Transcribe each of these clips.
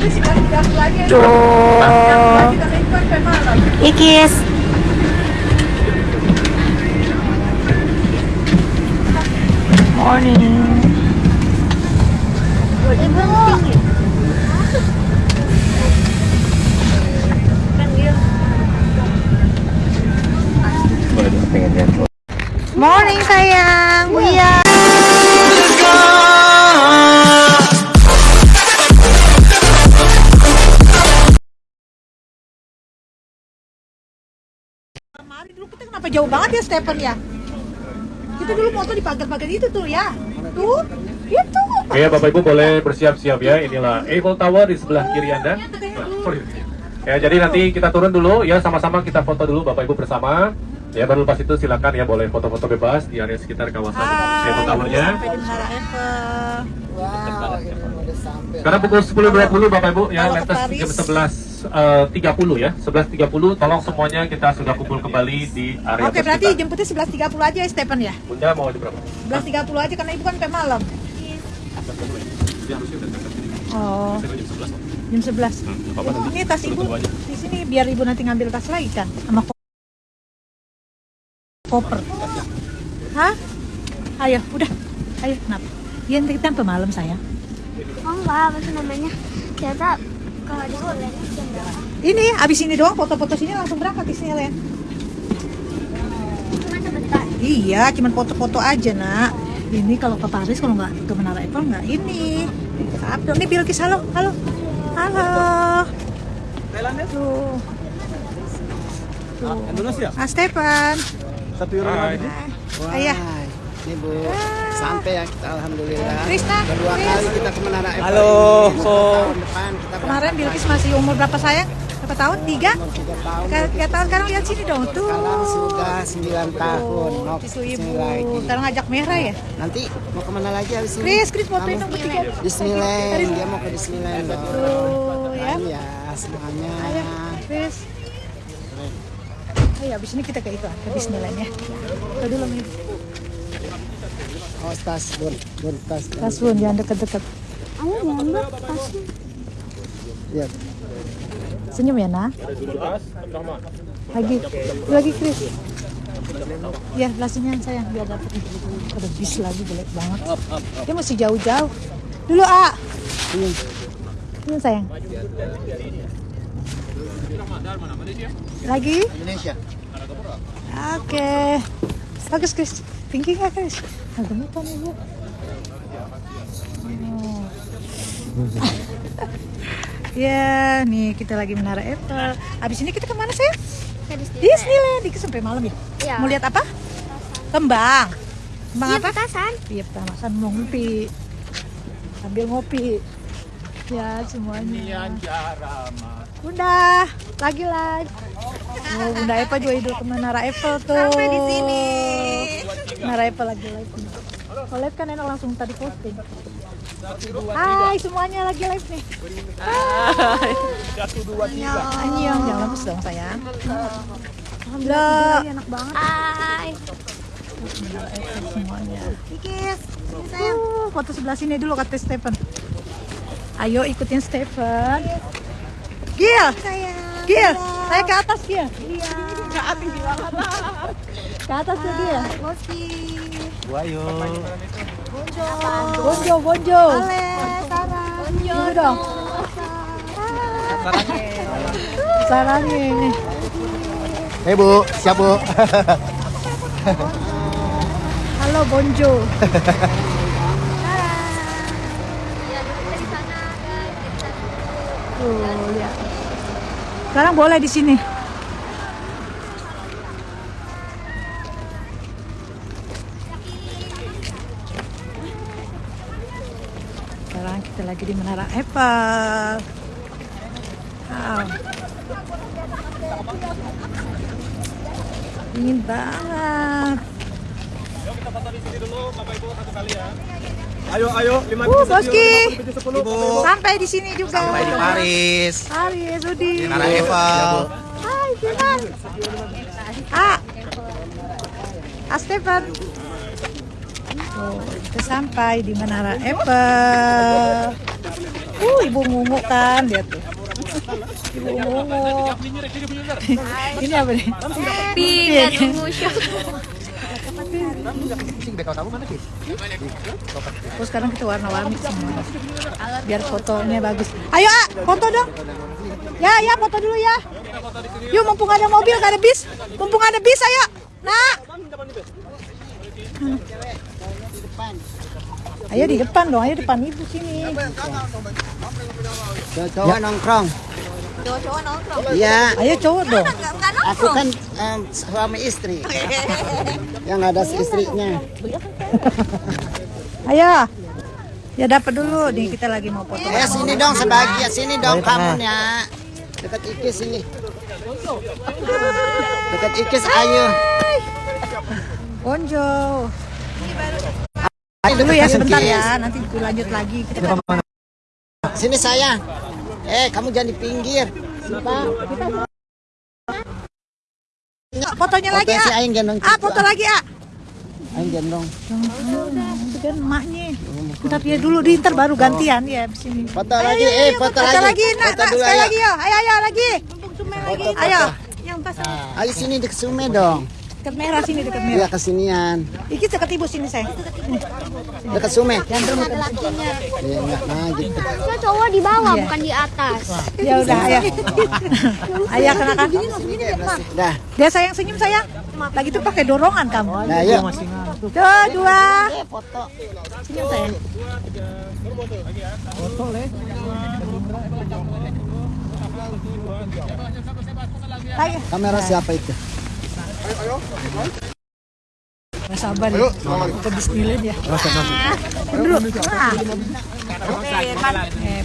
Tuh. Ikis. Morning. Morning sayang. Iya. Kemarin dulu kita kenapa jauh banget ya Stephen ya? Kita dulu motor di pagar-pagar itu tuh ya. Tuh, itu. Oke, Bapak Ibu boleh bersiap-siap ya. Inilah Eiffel Tower di sebelah kiri Anda. Nah, sorry. Ya, jadi nanti kita turun dulu ya, sama-sama kita foto dulu Bapak Ibu bersama. Ya, baru lepas itu silakan ya boleh foto-foto bebas di area sekitar kawasan Eiffel Tower-nya. Eiffel. Sekarang pukul 10.20 Bapak Ibu ya, Paris. jam 11.30 ya. 11.30 tolong semuanya kita sudah kumpul kembali di area Oke, berarti tersekitar. jemputnya 11.30 aja ya Stephen ya? Bunda mau di berapa? 11.30 aja karena ibu kan sampai malam. Oh, jam 11 kok. jam 11. Hmm, nanti. Ini tas ibu di sini biar ibu nanti ngambil tas lagi kan sama ko- koper. Hah? Ayo, udah. Ayo, kenapa? Iya, nanti kita sampai malam sayang. Oh enggak, apa sih namanya? Ternyata kalau di Holland jam berapa? Ini abis ini doang foto-foto sini langsung berangkat di sini Len. Cuma sebentar. Iya, cuman foto-foto aja nak. Ini kalau ke Paris kalau nggak ke Menara Eiffel nggak ini. Abdul, ini Bilkis halo, halo, halo. Tuh. Tuh. Indonesia? Ah, Stefan. Satu euro lima ribu. Ayah. Ini Bu, sampai ya kita alhamdulillah. Krisna, Kedua kali kita ke Menara Eiffel. Halo. ini. Tahun depan kita Kemarin Bilkis masih umur berapa sayang? Berapa tahun? Tiga? tiga tahun. Tiga, tahun sekarang lihat sini dong tuh. Sekarang sudah 9 tahun. Itu ke sini ibu. lagi. Sekarang ngajak merah ya? Nanti mau ke mana lagi habis ini? Kris, Kris fotoin dong bertiga. Disneyland. Dia mau ke Disneyland loh. Tuh ya. Iya, semuanya. Ayo, Kris. Ayo, abis ini kita ke itu, ke Disneyland ya. Ke dulu nih. Oh, tas, bun, bun, tas. Tas bun, jangan deket-deket. Ayo gambar tasnya. Iya. Senyum ya, nak. Lagi, lagi Kris. Ya, lasinya sayang biar dapet. Ada bis lagi jelek banget. Dia masih jauh-jauh. Dulu, A. Ini sayang. Lagi? Indonesia. Oke. Bagus, Kris. Tinggi nggak, Kris? Nah, gemetan ibu. Oh. ya, nih kita lagi menara Eiffel. Abis ini kita ke mana sih? Disneyland. Disneyland. Sampai malam ya? Iya. Mau lihat apa? Kembang. Kembang Iya, apa? petasan. Iya, petasan mau ngopi. Sambil ngopi. Ya, semuanya. Bunda, lagi live. Oh, Bunda Eva juga hidup ke Menara Eiffel tuh. Sampai di sini. Menara Eiffel lagi live. nih. Kalau live kan enak langsung tadi posting. Hai semuanya lagi live nih. Hai. Annyeong, jangan lemes dong sayang. Alhamdulillah. enak banget. Hai. Semuanya. Kikis, uh, foto sebelah sini dulu kata Stephen. Ayo ikutin Stephen. Gil, Sayang. Gil, saya ke atas Gil. Iya. Ke atas Ke atas ya Gil. Boski. Wayo. Bonjo, bonjo. Ale, Sarah. Bonjo. Dulu dong. Sarangnya ini. Eh Bu, siap Bu. Halo Bonjo. Tuh, lihat. Sekarang boleh di sini. Sekarang kita lagi di Menara Eiffel. Wow. Dingin banget. Ayo, ayo, lima Uh, Boski. sepuluh. Sampai di sini juga. Sampai di Paris. Paris, Udi. Menara Eiffel. Hai, Sivan. Ah. Ah, Kita sampai di Menara Eiffel. Uh, ibu ngungu kan dia tuh. Ibu ngungu. Ini apa nih? Pink. Oh sekarang kita warna-warni semua. Biar fotonya bagus. Ayo, ah, foto dong. Ya, ya, foto dulu ya. Yuk, mumpung ada mobil, gak ada bis. Mumpung ada bis, ayo. Ayo di depan dong, ayo depan ibu sini. Cowok nongkrong. Cowok-cowok nongkrong. Iya, Ayo cowok dong. Aku kan em, suami istri. Yang ada istrinya. Ayo. Ya dapat dulu nih kita lagi mau foto. Ya sini dong sebagian sini dong kamu ya. Dekat Ikis sini. Dekat Ikis ayo. Bonjo. Ayo Dulu ya sebentar ya, nanti lanjut lagi. Kita kan Sini sayang. Eh, kamu jangan di pinggir. fotonya lagi ah. Gendong. Ah, foto lagi ah. Aing gendong. Kan emaknya. Ntar dia dulu di ntar baru gantian ya di sini. Foto lagi, eh foto Foto lagi. lagi, nak, Foto nak, dulu sekali ayo. lagi yo. Ayo, ayo lagi. Foto, Ayo. Ayo sini di Sume dong. Dekat merah sini, dekat merah. Iya kesinian. Iki dekat ibu sini saya. Dekat Sume. Ada lakinya. Iya enggak nah gitu. Harusnya cowok di bawah Iya. bukan di atas. Ya udah, ayo. Ayo kenakan. Dah. Dia sayang senyum sayang. Lagi tuh pakai dorongan kamu. Nah, yuk. Tuh, dua. Foto. Senyum sayang. Ayo. Kamera siapa itu? Nggak sabar ya. Kita bismillah ya. Ah. Eh.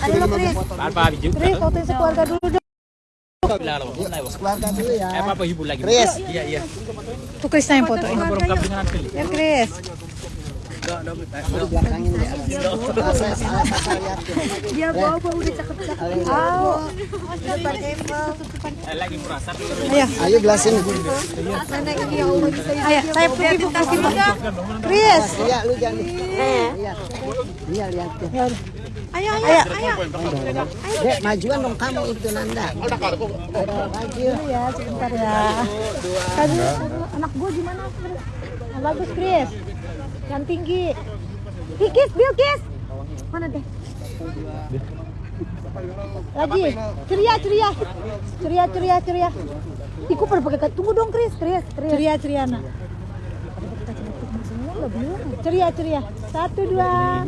Ayo lo. Chris, fotoin sekeluarga dulu dong. Ya. apa hibur lagi? Chris. Iya iya. Tuh Krisna yang fotoin. Ya, Chris. Dia. Ah, bawa-bawa udah cakep-cakep. Lagi murah satu. Ayo. Ayo. Ayo, saya pergi bu kasih bu. Chris. Iya, lu jangan. Iya. Iya. Ya udah. Ayo, ayo, ayo. Dek, majuan dong kamu itu Nanda. Maju. Ya, sebentar ya. Tadi anak gua gimana? Bagus, Chris. Yang tinggi. Kikis, Bilkis. Mana deh? Lagi. Ceria, ceria. Ceria, ceria, ceria. Iku pakai tunggu dong, Chris. Chris. Ceria, ceria, nak. Ceria, ceria. Satu, dua.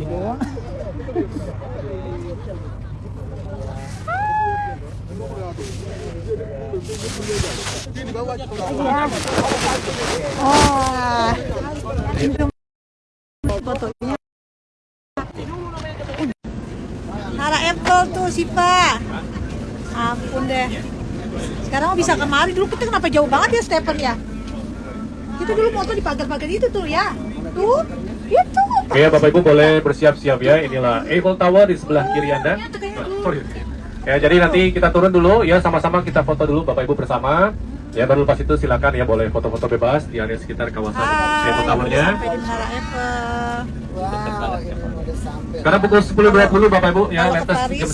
Ya. Oh. Fotonya. Nara Apple tuh Sipa. Ampun deh. Sekarang bisa kemari dulu kita kenapa jauh banget ya Stephen ya? Kita dulu motor di pagar-pagar itu tuh ya. Tuh, itu. Oke, Bapak Ibu boleh bersiap-siap ya. Inilah Eiffel Tower di sebelah kiri Anda. Nah, sorry. Ya, jadi nanti kita turun dulu ya sama-sama kita foto dulu Bapak Ibu bersama. Ya, baru lepas itu silakan ya boleh foto-foto bebas di area sekitar kawasan Eiffel Tower-nya. Karena pukul 10.20 Bapak Ibu ya, Kalau ke lantas Paris. jam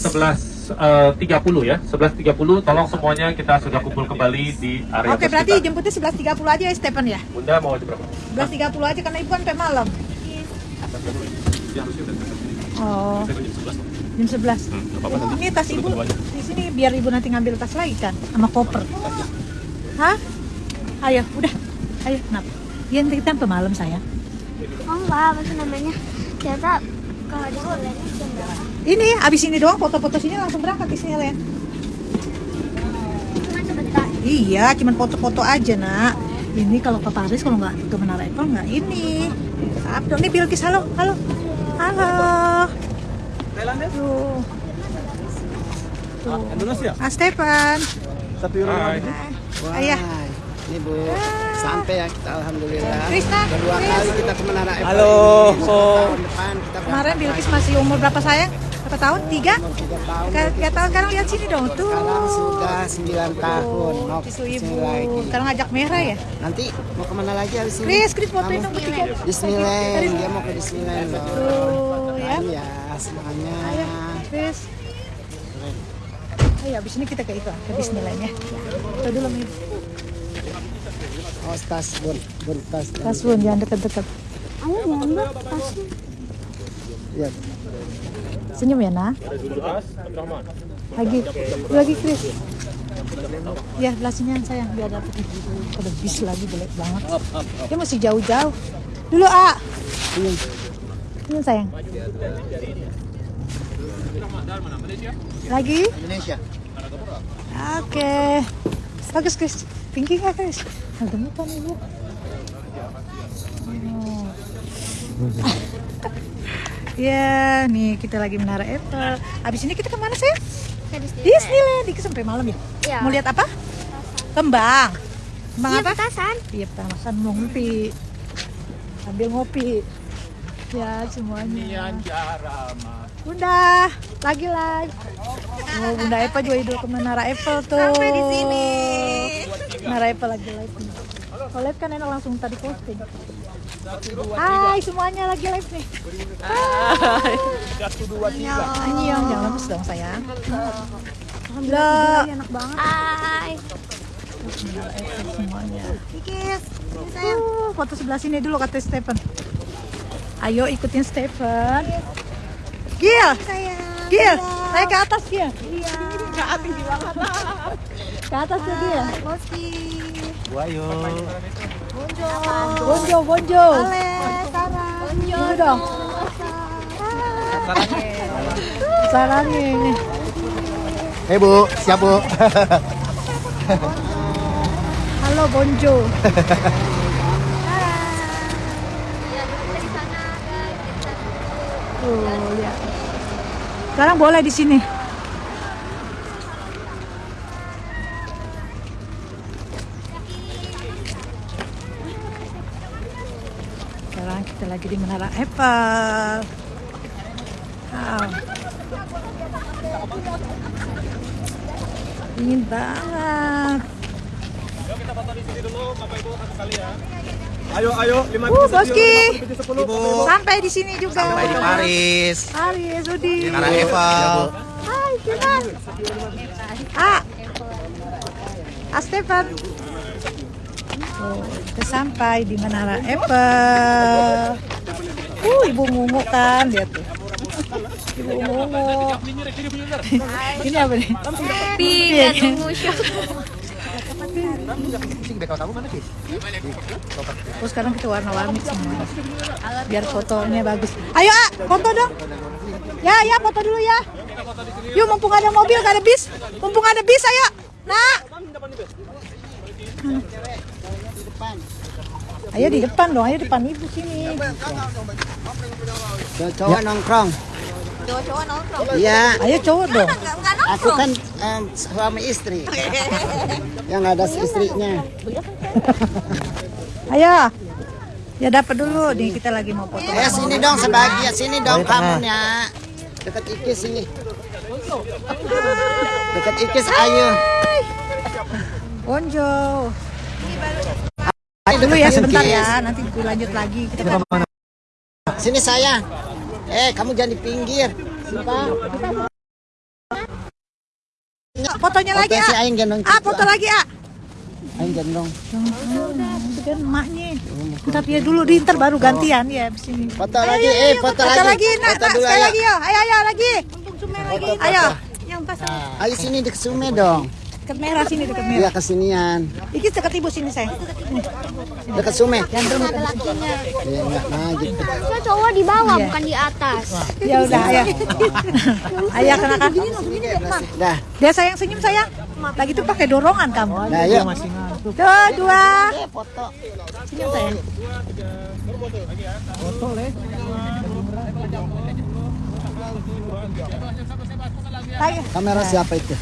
11.30 ya. 11.30 tolong semuanya kita sudah kumpul kembali di area Oke, berarti sekitar. jemputnya 11.30 aja ya Stephen ya? Bunda mau jam berapa? 11.30 aja karena ibu kan sampai malam. Oh, jam 11. Ini tas ibu di sini biar ibu nanti ngambil tas lagi kan sama koper. Hah? Ayo, udah. Ayo, kenapa? Ya nanti kita sampai malam saya. Oh enggak, apa sih namanya? Ternyata kalau di Ulen jam berapa? Ini abis ini doang foto-foto sini langsung berangkat di sini Len. Cuma sebentar. Iya, cuman foto-foto aja nak. Ini kalau ke Paris kalau nggak ke Menara Eiffel nggak ini. Abdul nih Bilkis halo, halo, halo. Tuh. Tuh. Indonesia. Ah Stefan. Satu euro. Ayah. Wah, Ini Bu, sampai ya kita alhamdulillah. Krishna, Kedua Chris. kali kita ke Menara Eiffel. Halo. Tahun depan kita Kemarin Bilkis masih umur berapa sayang? Berapa tahun? Tiga? tiga tahun. Tiga, tahun. Sekarang lihat sini dong. Tuh. Sekarang sudah sembilan tahun. Mau Cucu ke sini ibu. lagi. Sekarang ngajak merah ya? Nanti mau ke mana lagi habis ini? Chris, Chris fotoin dong bertiga. Disneyland. Dia mau ke Disneyland. Tuh ya. Iya, semuanya. Chris. Ayo, abis ini kita ke itu, ke Disneyland ya. Kita dulu nih. Oh, tas bun, bun tas. Kasbun, jangan deket-deket. Ayo tasnya. Iya. Senyum ya, nak. Lagi, lagi Chris. Ya, yang sayang, biar dapet Ada bis lagi, jelek banget. Dia masih jauh-jauh. Dulu, A. Senyum. Senyum sayang. Lagi? Indonesia. Oke. Bagus, Chris. Tinggi nggak, Chris? Nah, gemetan ibu. Oh. Ya, nih kita lagi menara Eiffel. Abis ini kita ke mana sih? Ke Disneyland. Disneyland. Dikit sampai malam ya? Iya. Mau lihat apa? Kembang. Kembang Iya, apa? petasan. Iya, petasan mau ngopi. Sambil ngopi. Ya, semuanya. Bunda, lagi live. Oh, Bunda Eva juga hidup ke Menara Eiffel tuh. Sampai di sini. Menara Eiffel lagi live nih. Kalau live kan enak langsung tadi posting. Hai semuanya lagi live nih. Hai. Annyeong, jangan lemes dong sayang. Alhamdulillah. Enak banget Hai. semuanya. Kikis. Uh, foto sebelah sini dulu kata Stephen. Ayo ikutin Stephen. Gil, Gil, saya ke atas Gil. Iya. Ke atas di bawah. Ke atas tuh Gil. Boski. Wayo. Bonjo, bonjo. Ale, Sarah. Ini dong. Sarangnya ini. Eh Bu, siap Bu. Halo Bonjo. Tuh, lihat. Sekarang boleh di sini. Sekarang kita lagi di Menara Eiffel. Wow. Dingin banget. Ayo, ayo, lima Uh, Boski. Ibu. Sampai di sini juga. Sampai di Paris. Paris, Udi. Menara Eiffel. Hai, Kinan. Ah. Ah, Stefan. Oh, kita sampai di Menara Eiffel. Uh, ibu ngungu kan, lihat tuh. Ibu ngungu. Ini apa nih? Tidak tunggu show. Oh, sekarang kita warna-warni semua. Biar fotonya bagus. Ayo, ah, foto dong. Ya, ya, foto dulu ya. Yuk, mumpung ada mobil, gak ada bis. Mumpung ada bis, ayo. Nah. Ayo di depan dong, ayo depan ibu sini. Cowok nongkrong. Cowok-cowok nongkrong. Iya. Ayo cowok dong. Aku kan em, suami istri. Yang ada istrinya. Ayo. Ya dapat dulu nih kita lagi mau foto. Eh sini dong sebagian sini dong kamu ya. Dekat Ikis sini. Dekat Ikis ayo. Bonjo. Ayo Dulu ya sebentar ya, nanti lanjut lagi. Kita kan Sini saya. Eh kamu jangan di pinggir. Siapa? Fotonya lagi, si ah. Gendong. Ah, foto lagi, ah. Aing gendong. Itu kan emaknya. Ntar dia dulu, di ntar baru gantian ya di sini. Foto lagi, eh foto Foto lagi. lagi, nak, Foto nak, dulu sekali ayo. lagi yo. Ayo, ayo lagi. Foto, Ayo. foto. Ayo sini dekat Sume dong. Dekat merah sini, dekat merah. Iya kesinian. Iki dekat ibu sini saya. Dekat Sume. Jangan dulu. Iya enggak nah gitu. Harusnya cowok di bawah bukan di atas. Ya udah, ayo. Ayo kenakan. Dah. Dia sayang senyum sayang. Lagi tuh pakai dorongan kamu. Nah, yuk. Dua, dua. Eh, foto. Senyum sayang. Lagi. Kamera siapa itu?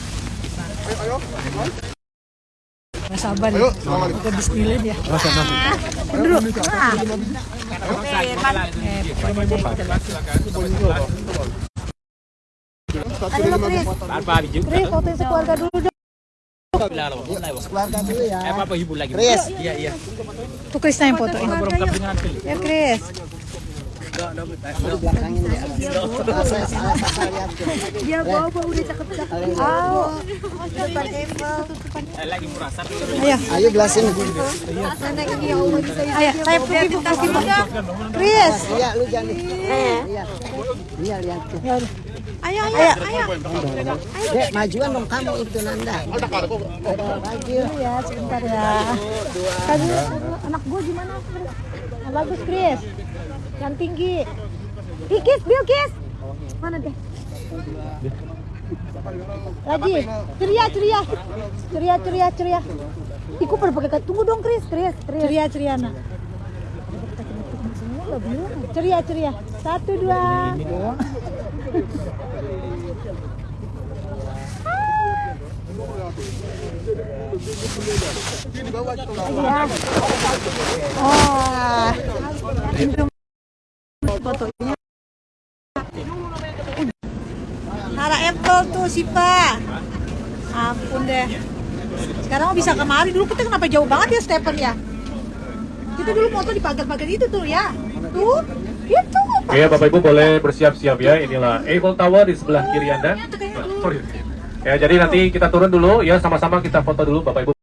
Nggak sabar ya. Ke Disneyland ya. Kita Satu dulu mau foto. Apa biju? Chris fotoin sekeluarga dulu dong. Keluarga dulu ya. Eh, apa hibur lagi? Chris. Iya, iya. Tuh Chris yang fotoin. Ya Chris. Dia bawa udah. Oh. Eh, lagi merah satu. ayo. Ayo gelasin. Ayo, saya pergi buka sini. Chris. Iya, lu jangan. Iya. Iya, lihat. Ya. Ayo, ayo, ayo. Dek, majuan dong kamu itu Nanda. Maju. ya sebentar ya. Tadi anak gue gimana? Bagus Chris. Yang tinggi. Ih, Kis, Bill Kis. Mana deh? Lagi. Ceria, ceria. Ceria, ceria, ceria. Iku pada pakai tunggu dong Chris, Chris, ceria, ceria nak. Ceria, ceria. Satu, dua. Iya. Oh. Fotonya. Nara Apple tuh Sipa. Ampun deh. Sekarang bisa kemari dulu kita kenapa jauh banget ya Stephen ya? Kita dulu foto di pagar-pagar itu tuh ya. Tuh, itu. Oke, Bapak Ibu boleh bersiap-siap ya. Inilah Eiffel Tower di sebelah kiri Anda. Sorry. Ya, jadi nanti kita turun dulu ya sama-sama kita foto dulu Bapak Ibu.